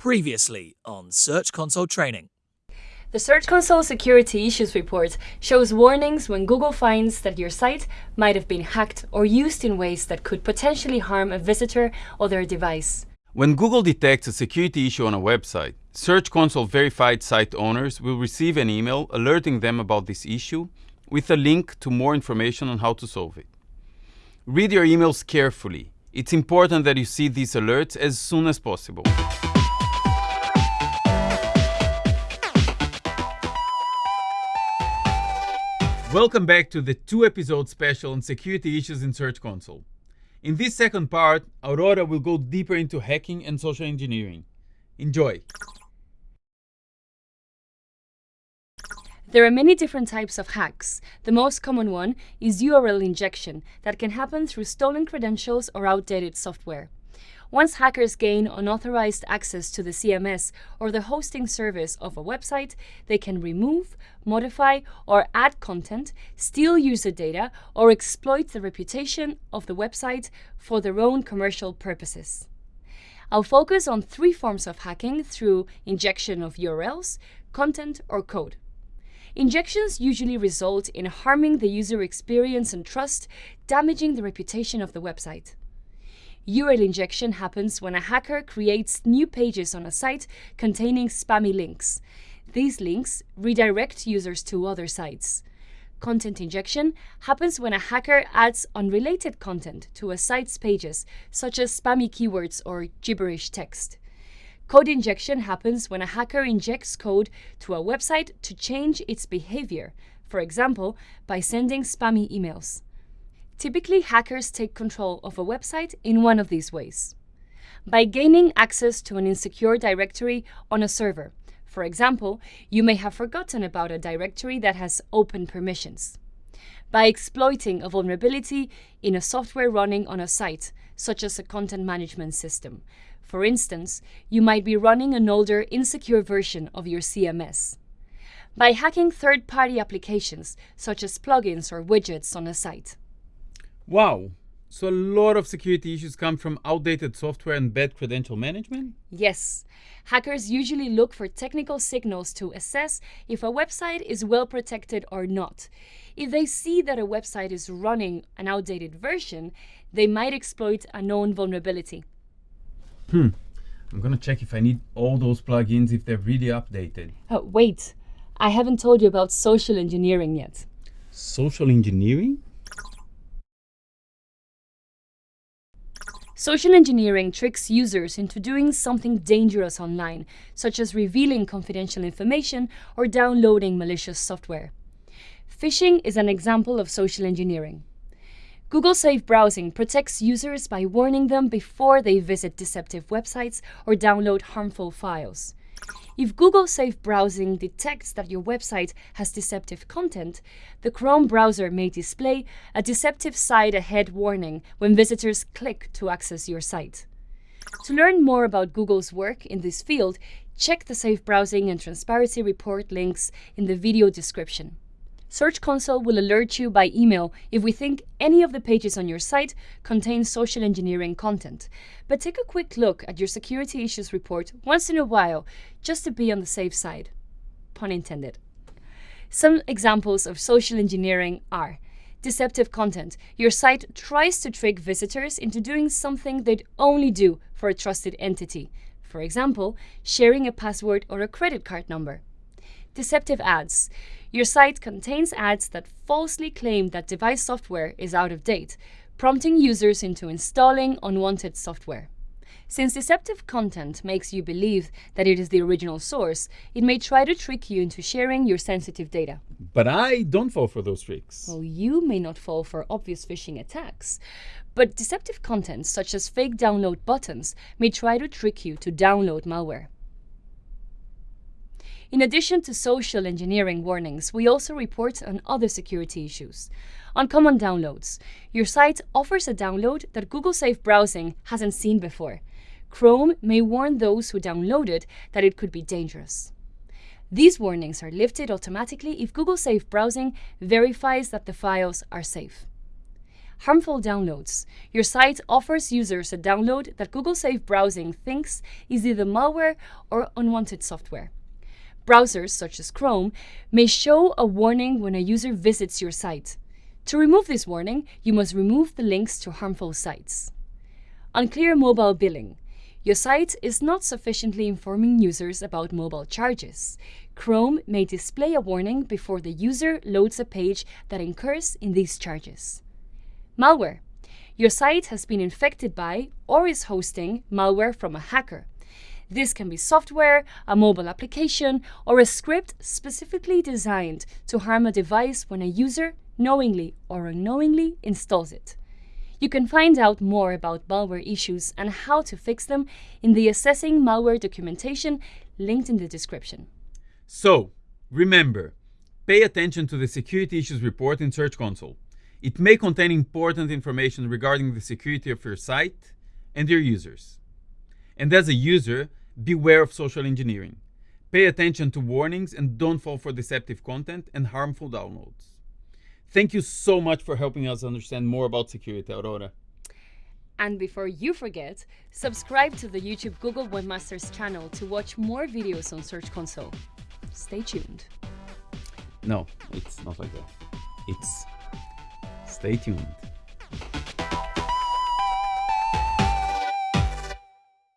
Previously on Search Console Training. The Search Console Security Issues Report shows warnings when Google finds that your site might have been hacked or used in ways that could potentially harm a visitor or their device. When Google detects a security issue on a website, Search Console verified site owners will receive an email alerting them about this issue with a link to more information on how to solve it. Read your emails carefully. It's important that you see these alerts as soon as possible. Welcome back to the two episode special on security issues in Search Console. In this second part, Aurora will go deeper into hacking and social engineering. Enjoy! There are many different types of hacks. The most common one is URL injection that can happen through stolen credentials or outdated software. Once hackers gain unauthorized access to the CMS or the hosting service of a website, they can remove, modify, or add content, steal user data, or exploit the reputation of the website for their own commercial purposes. I'll focus on three forms of hacking through injection of URLs, content, or code. Injections usually result in harming the user experience and trust, damaging the reputation of the website. URL injection happens when a hacker creates new pages on a site containing spammy links. These links redirect users to other sites. Content injection happens when a hacker adds unrelated content to a site's pages, such as spammy keywords or gibberish text. Code injection happens when a hacker injects code to a website to change its behavior, for example, by sending spammy emails. Typically, hackers take control of a website in one of these ways. By gaining access to an insecure directory on a server. For example, you may have forgotten about a directory that has open permissions. By exploiting a vulnerability in a software running on a site, such as a content management system. For instance, you might be running an older, insecure version of your CMS. By hacking third-party applications, such as plugins or widgets on a site. Wow! So a lot of security issues come from outdated software and bad credential management? Yes. Hackers usually look for technical signals to assess if a website is well protected or not. If they see that a website is running an outdated version, they might exploit a known vulnerability. Hmm. I'm gonna check if I need all those plugins if they're really updated. Oh, wait. I haven't told you about social engineering yet. Social engineering? Social engineering tricks users into doing something dangerous online, such as revealing confidential information or downloading malicious software. Phishing is an example of social engineering. Google Safe Browsing protects users by warning them before they visit deceptive websites or download harmful files. If Google Safe Browsing detects that your website has deceptive content, the Chrome browser may display a deceptive site ahead warning when visitors click to access your site. To learn more about Google's work in this field, check the Safe Browsing and Transparency Report links in the video description. Search Console will alert you by email if we think any of the pages on your site contain social engineering content. But take a quick look at your security issues report once in a while, just to be on the safe side. Pun intended. Some examples of social engineering are deceptive content. Your site tries to trick visitors into doing something they'd only do for a trusted entity. For example, sharing a password or a credit card number. Deceptive ads. Your site contains ads that falsely claim that device software is out of date, prompting users into installing unwanted software. Since deceptive content makes you believe that it is the original source, it may try to trick you into sharing your sensitive data. But I don't fall for those tricks. Well, you may not fall for obvious phishing attacks, but deceptive content, such as fake download buttons, may try to trick you to download malware. In addition to social engineering warnings, we also report on other security issues. Uncommon downloads, your site offers a download that Google Safe Browsing hasn't seen before. Chrome may warn those who download it that it could be dangerous. These warnings are lifted automatically if Google Safe Browsing verifies that the files are safe. Harmful downloads. Your site offers users a download that Google Safe Browsing thinks is either malware or unwanted software. Browsers, such as Chrome, may show a warning when a user visits your site. To remove this warning, you must remove the links to harmful sites. Unclear mobile billing. Your site is not sufficiently informing users about mobile charges. Chrome may display a warning before the user loads a page that incurs in these charges. Malware. Your site has been infected by or is hosting malware from a hacker. This can be software, a mobile application, or a script specifically designed to harm a device when a user knowingly or unknowingly installs it. You can find out more about malware issues and how to fix them in the Assessing Malware documentation linked in the description. So, remember, pay attention to the Security Issues report in Search Console. It may contain important information regarding the security of your site and your users. And as a user, beware of social engineering. Pay attention to warnings and don't fall for deceptive content and harmful downloads. Thank you so much for helping us understand more about security, Aurora. And before you forget, subscribe to the YouTube Google Webmasters channel to watch more videos on Search Console. Stay tuned. No, it's not like that. It's stay tuned.